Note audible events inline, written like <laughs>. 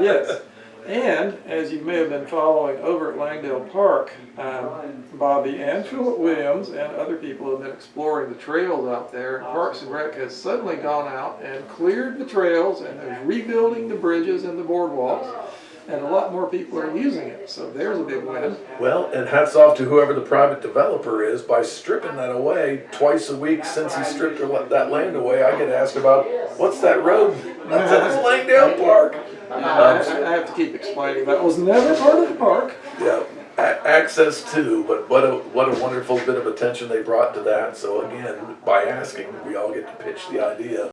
Yes, and as you may have been following over at Langdale Park, um, Bobby and Philip Williams and other people have been exploring the trails out there. Parks and Rec has suddenly gone out and cleared the trails and is rebuilding the bridges and the boardwalks. And a lot more people are using it, so there's a big win. Well, and hats off to whoever the private developer is by stripping that away twice a week since he stripped that land away. I get asked about, what's that road? <laughs> That's Langdale I, I I have to keep explaining, that was never part of the park. Yeah, a- access to, but what a, what a wonderful bit of attention they brought to that. So again, by asking, we all get to pitch the idea.